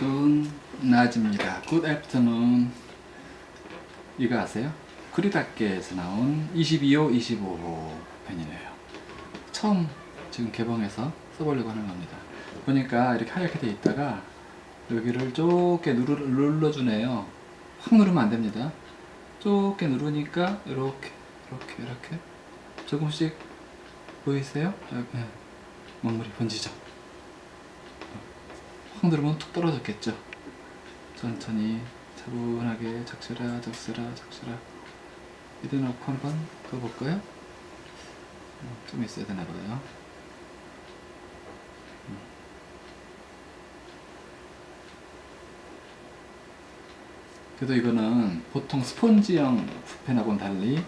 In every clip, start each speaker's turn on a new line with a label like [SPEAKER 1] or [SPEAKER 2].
[SPEAKER 1] 좋은 낮입니다. Good afternoon. 이거 아세요? 그리닫게에서 나온 22호, 25호 펜이네요. 처음 지금 개봉해서 써보려고 하는 겁니다. 보니까 이렇게 하얗게 돼 있다가 여기를 좁게 눌러주네요. 확 누르면 안 됩니다. 좁게 누르니까 이렇게, 이렇게, 이렇게 조금씩 보이세요? 네. 먹물이 번지죠. 확 누르면 툭 떨어졌겠죠. 천천히 차분하게 적셔라 적셔라 적셔라 이대 놓고 한번 그어볼까요? 어, 좀 있어야 되나 봐요. 음. 그래도 이거는 보통 스폰지형 붓펜하고는 달리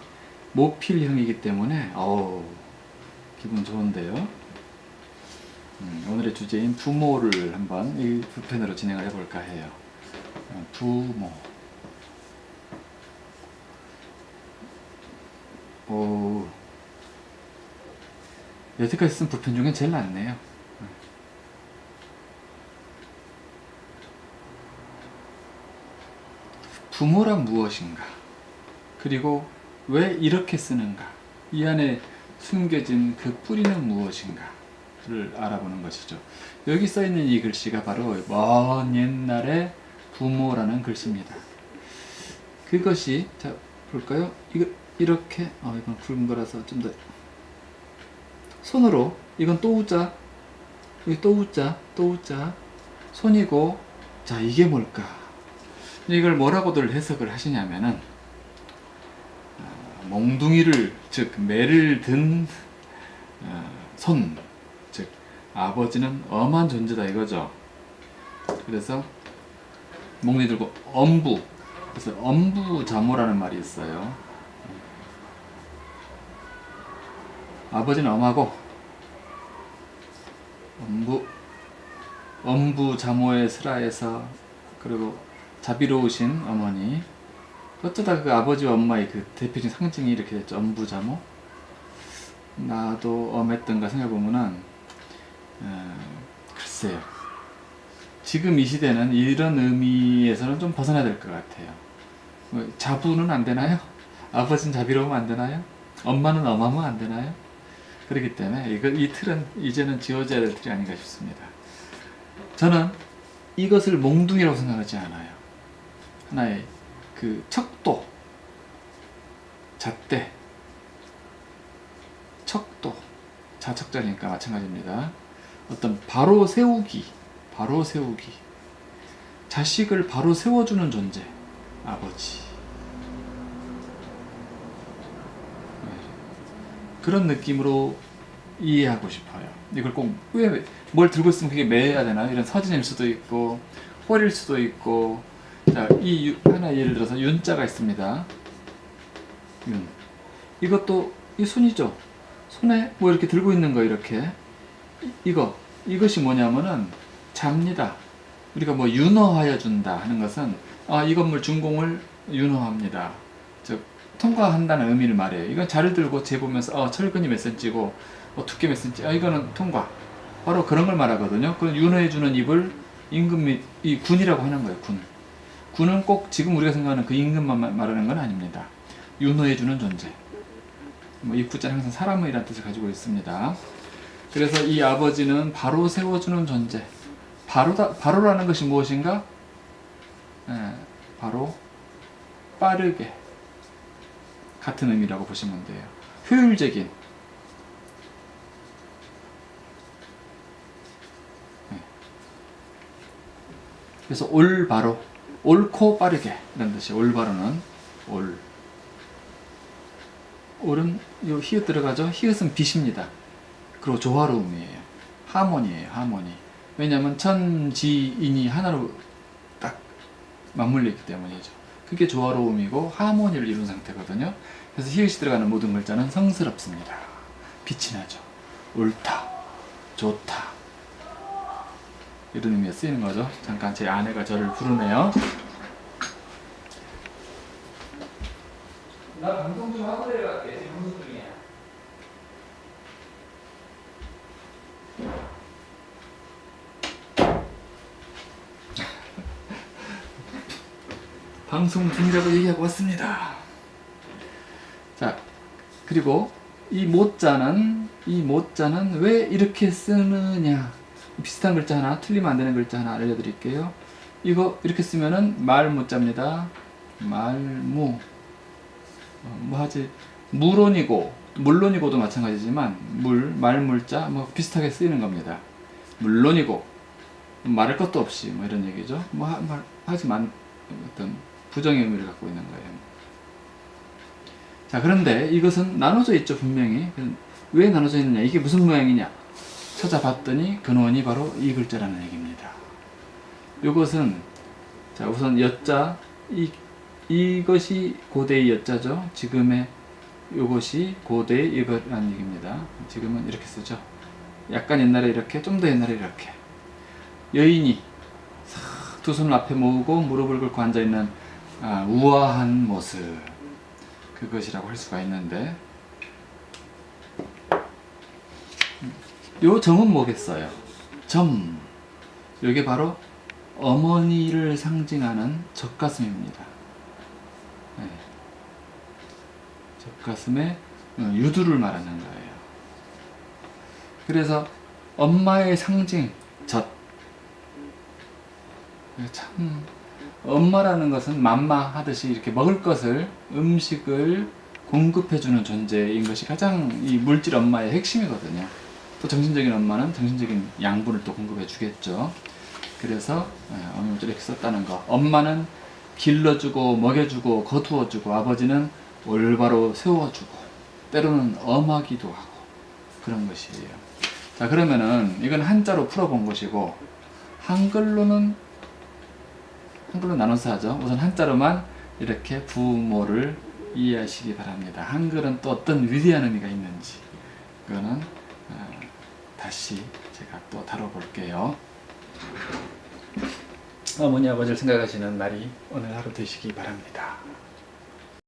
[SPEAKER 1] 모필형이기 때문에 어우 기분 좋은데요. 음, 오늘의 주제인 부모를 한번 이 붓펜으로 진행을 해볼까 해요. 어, 부모. 오, 여태까지 쓴 붓펜 중에 제일 낫네요. 부모란 무엇인가? 그리고 왜 이렇게 쓰는가? 이 안에 숨겨진 그 뿌리는 무엇인가 를 알아보는 것이죠. 여기 써 있는 이 글씨가 바로 먼 옛날의 부모라는 글씨입니다. 그것이 자 볼까요? 이거 이렇게 어 이건 굵은 거라서 좀 더 손으로 이건 또 우자 여기 또 우자 또 우자 손이고 자 이게 뭘까? 이걸 뭐라고들 해석을 하시냐면은 어, 몽둥이를 즉 매를 든 어, 손, 즉 아버지는 엄한 존재다 이거죠. 그래서 몽둥이 들고 엄부, 그래서 엄부자모라는 말이 있어요. 아버지는 엄하고 엄부 엄부자모의 슬하에서 그리고 자비로우신 어머니 어쩌다 그 아버지와 엄마의 그 대표적인 상징이 이렇게 됐죠 엄부자모 나도 엄했던가 생각해보면은 어, 글쎄요 지금 이 시대는 이런 의미에서는 좀 벗어나야 될 것 같아요 뭐, 자부는 안 되나요? 아버지는 자비로우면 안 되나요? 엄마는 엄하면 안 되나요? 그렇기 때문에 이거, 이 틀은 이제는 지워져야 될 틀이 아닌가 싶습니다 저는 이것을 몽둥이라고 생각하지 않아요 하나의 그 척도 잣대 척도 자척자니까 마찬가지입니다 어떤 바로 세우기 바로 세우기 자식을 바로 세워주는 존재 아버지 네. 그런 느낌으로 이해하고 싶어요 이걸 꼭 왜 뭘 들고 있으면 그게 매야 되나 이런 서진일 수도 있고 홀일 수도 있고 자, 이 하나 예를 들어서 윤자가 있습니다. 윤. 이것도 이 손이죠. 손에 뭐 이렇게 들고 있는 거 이렇게 이, 거 이것이 뭐냐면은 잡니다. 우리가 뭐 윤허하여 준다 하는 것은 아, 이 건물 준공을 윤허합니다. 즉 통과한다는 의미를 말해요. 이건 자를 들고 재보면서 어, 철근이 몇 센치고 어, 두께 몇 센치 아, 이거는 통과. 바로 그런 걸 말하거든요. 그 윤허해 주는 입을 임금 및 이 군이라고 하는 거예요. 군. 군은 꼭 지금 우리가 생각하는 그 임금만 말하는 건 아닙니다. 윤호해주는 존재. 뭐 입구자는 항상 사람의 이라는 뜻을 가지고 있습니다. 그래서 이 아버지는 바로 세워주는 존재. 바로다, 바로라는 것이 무엇인가? 예, 바로 빠르게 같은 의미라고 보시면 돼요. 효율적인 예. 그래서 올바로 옳고 빠르게 이런 뜻이 올바로는 올 올은 요 히읗 들어가죠 히읗은 빛입니다 그리고 조화로움이에요. 하모니에요 하모니. 왜냐하면 천지인이 하나로 딱 맞물려 있기 때문이죠. 그게 조화로움이고 하모니를 이룬 상태거든요. 그래서 히읗이 들어가는 모든 글자는 성스럽습니다. 빛이 나죠. 옳다 좋다. 이런 의미에 쓰이는 거죠. 잠깐 제 아내가 저를 부르네요. 나 방송 좀 하고 내려갈게. 지금 방송 중이야. 방송 중이라고 얘기하고 왔습니다. 자, 그리고 이 모자는 이 모자는 왜 이렇게 쓰느냐? 비슷한 글자 하나, 틀리면 안 되는 글자 하나 알려드릴게요. 이거 이렇게 쓰면은 말무자입니다. 말무. 어, 뭐 하지? 물론이고 물론이고도 마찬가지지만 물 말물자 뭐 비슷하게 쓰이는 겁니다. 물론이고 말할 것도 없이 뭐 이런 얘기죠. 뭐 하, 말, 하지 만 어떤 부정의 의미를 갖고 있는 거예요. 자 그런데 이것은 나눠져 있죠 분명히 왜 나눠져 있느냐 이게 무슨 모양이냐 찾아봤더니 근원이 바로 이 글자라는 얘기입니다. 이것은 자 우선 여자 이 이것이 고대의 여자죠. 지금의 이것이 고대의 이거라는 얘기입니다. 지금은 이렇게 쓰죠. 약간 옛날에 이렇게 좀 더 옛날에 이렇게 여인이 두 손을 앞에 모으고 무릎을 꿇고 앉아 있는 아, 우아한 모습 그것이라고 할 수가 있는데 요 점은 뭐겠어요? 점 이게 바로 어머니를 상징하는 젖가슴입니다. 네. 젖가슴에 어, 유두를 말하는 거예요. 그래서 엄마의 상징 젖. 참 엄마라는 것은 맘마 하듯이 이렇게 먹을 것을 음식을 공급해주는 존재인 것이 가장 이 물질 엄마의 핵심이거든요. 또 정신적인 엄마는 정신적인 양분을 또 공급해 주겠죠. 그래서 예, 어머니 이렇게 썼다는 거. 엄마는 길러주고 먹여주고 거두어주고 아버지는 올바로 세워주고 때로는 엄하기도 하고 그런 것이에요. 자 그러면은 이건 한자로 풀어본 것이고 한글로는 한글로 나눠서 하죠. 우선 한자로만 이렇게 부모를 이해하시기 바랍니다. 한글은 또 어떤 위대한 의미가 있는지 그거는 어, 다시 제가 또 다뤄볼게요. 어머니 아버지를 생각하시는 날이 오늘 하루 되시기 바랍니다.